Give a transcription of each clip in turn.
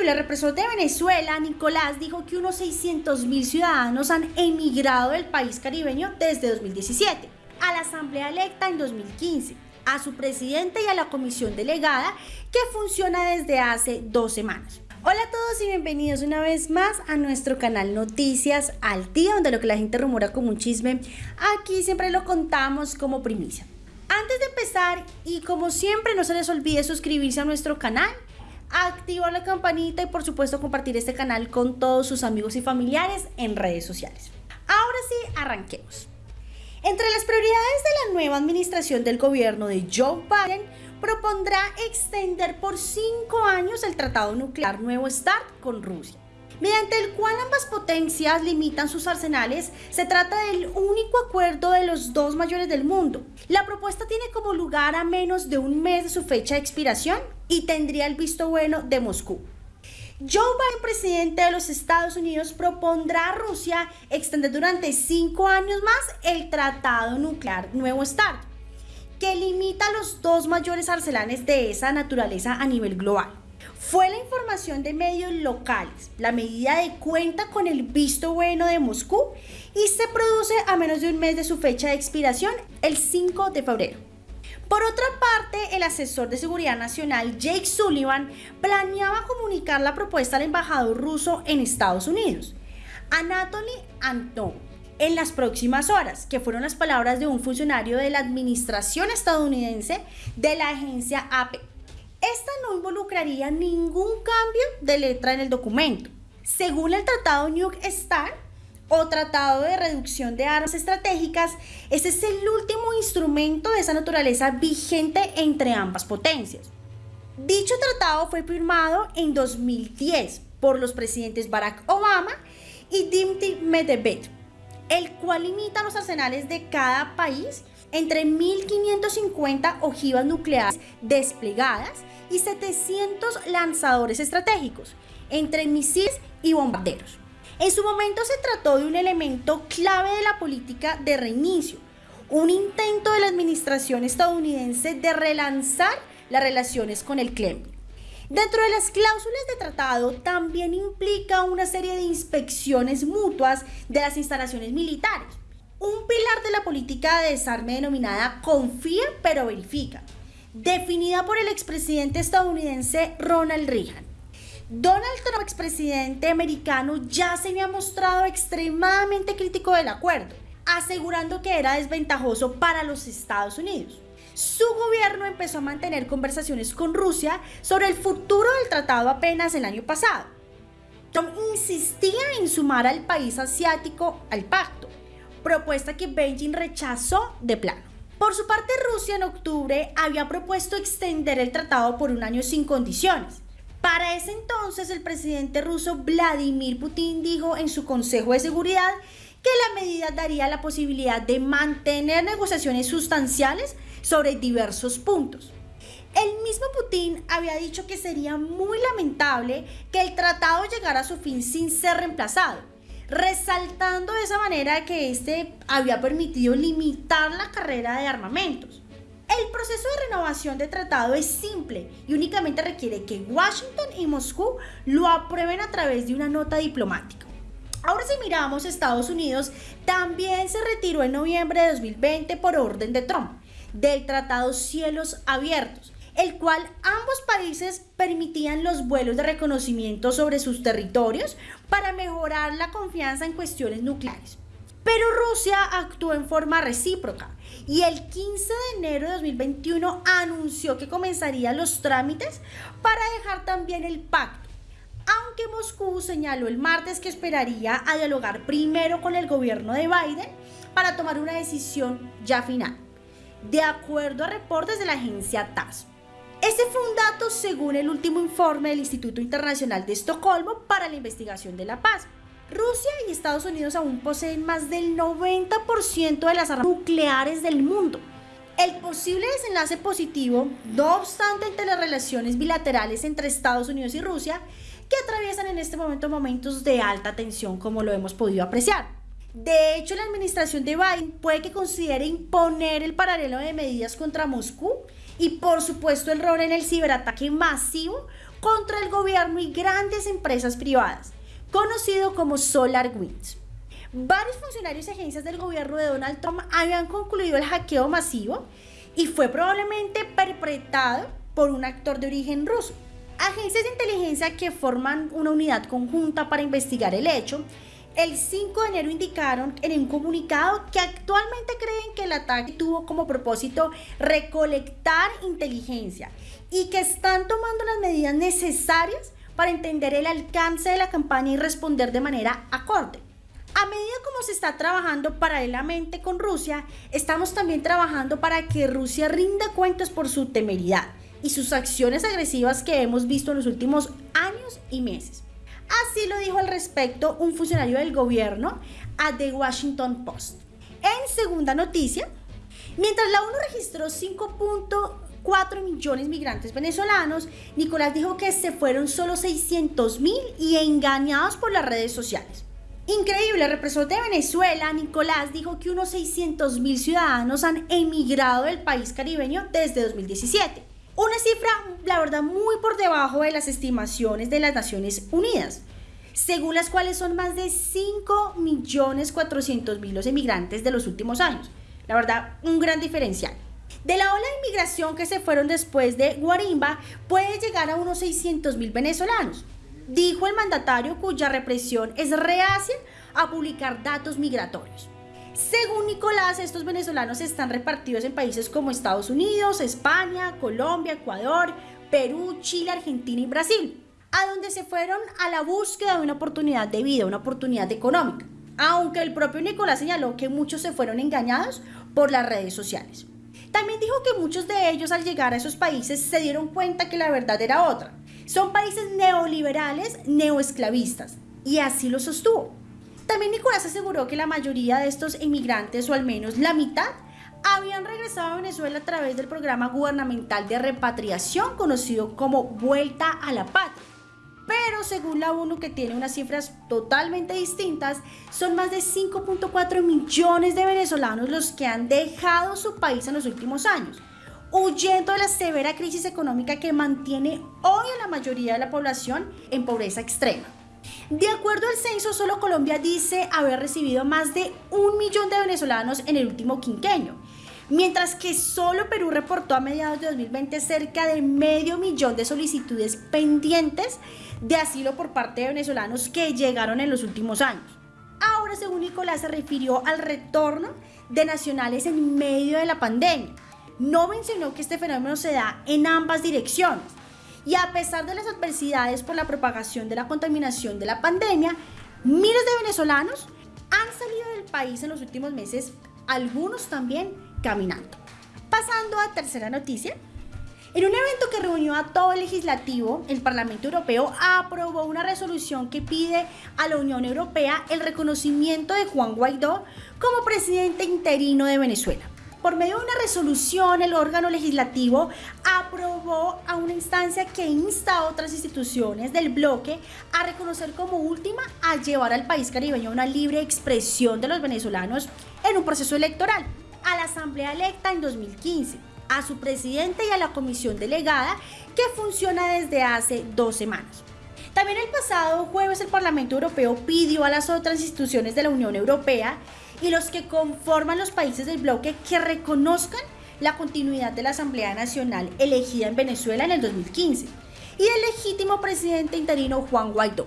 increíble, el represor de Venezuela, Nicolás, dijo que unos 600.000 ciudadanos han emigrado del país caribeño desde 2017 a la Asamblea electa en 2015, a su presidente y a la comisión delegada que funciona desde hace dos semanas. Hola a todos y bienvenidos una vez más a nuestro canal Noticias al Día, donde lo que la gente rumora como un chisme, aquí siempre lo contamos como primicia. Antes de empezar, y como siempre, no se les olvide suscribirse a nuestro canal activar la campanita y por supuesto compartir este canal con todos sus amigos y familiares en redes sociales. Ahora sí, arranquemos. Entre las prioridades de la nueva administración del gobierno de Joe Biden, propondrá extender por cinco años el Tratado Nuclear Nuevo START con Rusia mediante el cual ambas potencias limitan sus arsenales, se trata del único acuerdo de los dos mayores del mundo. La propuesta tiene como lugar a menos de un mes de su fecha de expiración y tendría el visto bueno de Moscú. Joe Biden, presidente de los Estados Unidos, propondrá a Rusia extender durante cinco años más el Tratado Nuclear Nuevo START, que limita los dos mayores arsenales de esa naturaleza a nivel global. Fue la información de medios locales. La medida de cuenta con el visto bueno de Moscú y se produce a menos de un mes de su fecha de expiración, el 5 de febrero. Por otra parte, el asesor de seguridad nacional Jake Sullivan planeaba comunicar la propuesta al embajador ruso en Estados Unidos, Anatoly Antonov, en las próximas horas, que fueron las palabras de un funcionario de la administración estadounidense de la agencia AP. Esta no involucraría ningún cambio de letra en el documento. Según el Tratado New START o Tratado de Reducción de Armas Estratégicas, ese es el último instrumento de esa naturaleza vigente entre ambas potencias. Dicho tratado fue firmado en 2010 por los presidentes Barack Obama y Dmitry Medvedev, el cual limita los arsenales de cada país entre 1.550 ojivas nucleares desplegadas y 700 lanzadores estratégicos, entre misiles y bombarderos. En su momento se trató de un elemento clave de la política de reinicio, un intento de la administración estadounidense de relanzar las relaciones con el Kremlin. Dentro de las cláusulas de tratado también implica una serie de inspecciones mutuas de las instalaciones militares, un pilar de la política de desarme denominada confía pero verifica, definida por el expresidente estadounidense Ronald Reagan. Donald Trump, expresidente americano, ya se había mostrado extremadamente crítico del acuerdo, asegurando que era desventajoso para los Estados Unidos. Su gobierno empezó a mantener conversaciones con Rusia sobre el futuro del tratado apenas el año pasado. Trump insistía en sumar al país asiático al pacto, propuesta que Beijing rechazó de plano. Por su parte, Rusia en octubre había propuesto extender el tratado por un año sin condiciones. Para ese entonces, el presidente ruso Vladimir Putin dijo en su Consejo de Seguridad que la medida daría la posibilidad de mantener negociaciones sustanciales sobre diversos puntos. El mismo Putin había dicho que sería muy lamentable que el tratado llegara a su fin sin ser reemplazado resaltando de esa manera que este había permitido limitar la carrera de armamentos. El proceso de renovación de tratado es simple y únicamente requiere que Washington y Moscú lo aprueben a través de una nota diplomática. Ahora si miramos Estados Unidos, también se retiró en noviembre de 2020 por orden de Trump del Tratado Cielos Abiertos, el cual ambos países permitían los vuelos de reconocimiento sobre sus territorios para mejorar la confianza en cuestiones nucleares. Pero Rusia actuó en forma recíproca y el 15 de enero de 2021 anunció que comenzaría los trámites para dejar también el pacto, aunque Moscú señaló el martes que esperaría a dialogar primero con el gobierno de Biden para tomar una decisión ya final, de acuerdo a reportes de la agencia TASS. Este fue un dato según el último informe del Instituto Internacional de Estocolmo para la Investigación de la Paz. Rusia y Estados Unidos aún poseen más del 90% de las armas nucleares del mundo. El posible desenlace positivo, no obstante, entre las relaciones bilaterales entre Estados Unidos y Rusia, que atraviesan en este momento momentos de alta tensión, como lo hemos podido apreciar. De hecho, la administración de Biden puede que considere imponer el paralelo de medidas contra Moscú y por supuesto el rol en el ciberataque masivo contra el gobierno y grandes empresas privadas, conocido como Solar Winds. Varios funcionarios y agencias del gobierno de Donald Trump habían concluido el hackeo masivo y fue probablemente perpetrado por un actor de origen ruso. Agencias de inteligencia que forman una unidad conjunta para investigar el hecho, el 5 de enero indicaron en un comunicado que actualmente creen que el ataque tuvo como propósito recolectar inteligencia y que están tomando las medidas necesarias para entender el alcance de la campaña y responder de manera acorde. A medida como se está trabajando paralelamente con Rusia, estamos también trabajando para que Rusia rinda cuentas por su temeridad y sus acciones agresivas que hemos visto en los últimos años y meses. Así lo dijo al respecto un funcionario del gobierno a The Washington Post. En segunda noticia, mientras la ONU registró 5.4 millones de migrantes venezolanos, Nicolás dijo que se fueron solo 600 mil y engañados por las redes sociales. Increíble, el represor de Venezuela, Nicolás, dijo que unos 600 mil ciudadanos han emigrado del país caribeño desde 2017. Una cifra, la verdad, muy por debajo de las estimaciones de las Naciones Unidas, según las cuales son más de 5 millones 400 mil los emigrantes de los últimos años. La verdad, un gran diferencial. De la ola de inmigración que se fueron después de Guarimba, puede llegar a unos 600 mil venezolanos dijo el mandatario cuya represión es reacia a publicar datos migratorios. Según Nicolás, estos venezolanos están repartidos en países como Estados Unidos, España, Colombia, Ecuador, Perú, Chile, Argentina y Brasil, a donde se fueron a la búsqueda de una oportunidad de vida, una oportunidad económica, aunque el propio Nicolás señaló que muchos se fueron engañados por las redes sociales. También dijo que muchos de ellos al llegar a esos países se dieron cuenta que la verdad era otra, son países neoliberales, neoesclavistas, y así lo sostuvo. También Nicolás aseguró que la mayoría de estos inmigrantes, o al menos la mitad, habían regresado a Venezuela a través del programa gubernamental de repatriación conocido como Vuelta a la Patria. Pero según la ONU, que tiene unas cifras totalmente distintas, son más de 5.4 millones de venezolanos los que han dejado su país en los últimos años huyendo de la severa crisis económica que mantiene hoy a la mayoría de la población en pobreza extrema. De acuerdo al censo, solo Colombia dice haber recibido más de un millón de venezolanos en el último quinquenio, mientras que solo Perú reportó a mediados de 2020 cerca de medio millón de solicitudes pendientes de asilo por parte de venezolanos que llegaron en los últimos años. Ahora, según Nicolás, se refirió al retorno de nacionales en medio de la pandemia no mencionó que este fenómeno se da en ambas direcciones. Y a pesar de las adversidades por la propagación de la contaminación de la pandemia, miles de venezolanos han salido del país en los últimos meses, algunos también caminando. Pasando a tercera noticia. En un evento que reunió a todo el legislativo, el Parlamento Europeo aprobó una resolución que pide a la Unión Europea el reconocimiento de Juan Guaidó como presidente interino de Venezuela. Por medio de una resolución, el órgano legislativo aprobó a una instancia que insta a otras instituciones del bloque a reconocer como última a llevar al país caribeño una libre expresión de los venezolanos en un proceso electoral, a la Asamblea electa en 2015, a su presidente y a la comisión delegada que funciona desde hace dos semanas. También el pasado jueves el Parlamento Europeo pidió a las otras instituciones de la Unión Europea y los que conforman los países del bloque que reconozcan la continuidad de la Asamblea Nacional elegida en Venezuela en el 2015 y el legítimo presidente interino Juan Guaidó.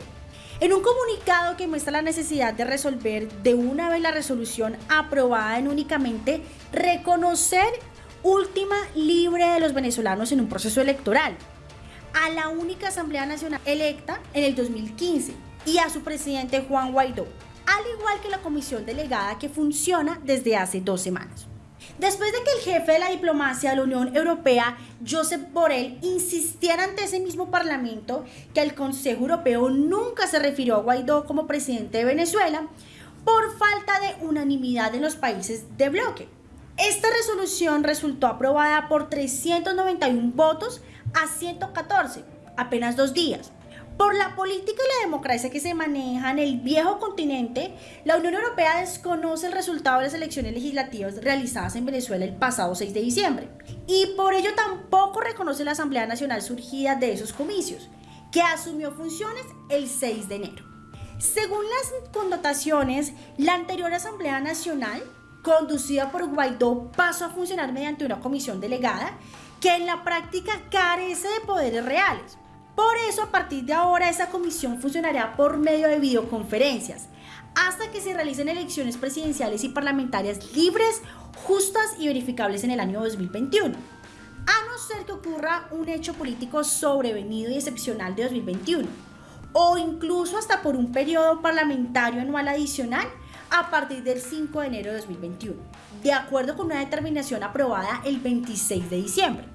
En un comunicado que muestra la necesidad de resolver de una vez la resolución aprobada en únicamente reconocer última libre de los venezolanos en un proceso electoral, a la única Asamblea Nacional electa en el 2015 y a su presidente Juan Guaidó al igual que la comisión delegada que funciona desde hace dos semanas. Después de que el jefe de la diplomacia de la Unión Europea, Josep Borrell, insistiera ante ese mismo Parlamento que el Consejo Europeo nunca se refirió a Guaidó como presidente de Venezuela por falta de unanimidad en los países de bloque. Esta resolución resultó aprobada por 391 votos a 114, apenas dos días, por la política y la democracia que se maneja en el viejo continente, la Unión Europea desconoce el resultado de las elecciones legislativas realizadas en Venezuela el pasado 6 de diciembre y por ello tampoco reconoce la Asamblea Nacional surgida de esos comicios. que asumió funciones el 6 de enero. Según las connotaciones, la anterior Asamblea Nacional, conducida por Guaidó, pasó a funcionar mediante una comisión delegada que en la práctica carece de poderes reales. Por eso, a partir de ahora, esa comisión funcionará por medio de videoconferencias, hasta que se realicen elecciones presidenciales y parlamentarias libres, justas y verificables en el año 2021. A no ser que ocurra un hecho político sobrevenido y excepcional de 2021, o incluso hasta por un periodo parlamentario anual adicional a partir del 5 de enero de 2021, de acuerdo con una determinación aprobada el 26 de diciembre.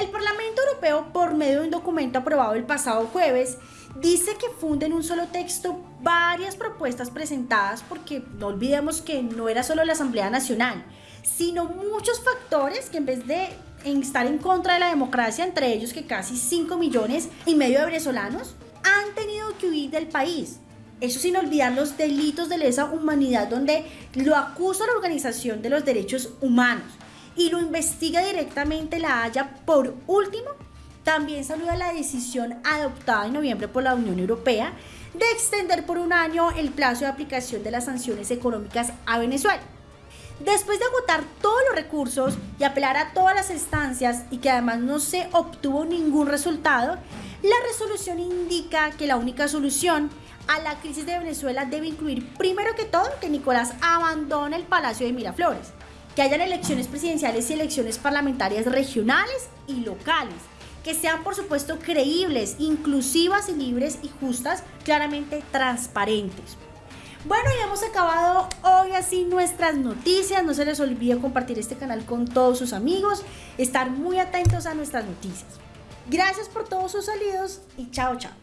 El Parlamento Europeo, por medio de un documento aprobado el pasado jueves, dice que funde en un solo texto varias propuestas presentadas porque no olvidemos que no era solo la Asamblea Nacional, sino muchos factores que en vez de estar en contra de la democracia, entre ellos que casi 5 millones y medio de venezolanos han tenido que huir del país. Eso sin olvidar los delitos de lesa humanidad donde lo acusa la Organización de los Derechos Humanos y lo investiga directamente la Haya. Por último, también saluda la decisión adoptada en noviembre por la Unión Europea de extender por un año el plazo de aplicación de las sanciones económicas a Venezuela. Después de agotar todos los recursos y apelar a todas las instancias y que además no se obtuvo ningún resultado, la resolución indica que la única solución a la crisis de Venezuela debe incluir primero que todo que Nicolás abandone el Palacio de Miraflores, que hayan elecciones presidenciales y elecciones parlamentarias regionales y locales, que sean por supuesto creíbles, inclusivas y libres y justas, claramente transparentes. Bueno, ya hemos acabado hoy así nuestras noticias. No se les olvide compartir este canal con todos sus amigos, estar muy atentos a nuestras noticias. Gracias por todos sus salidos y chao, chao.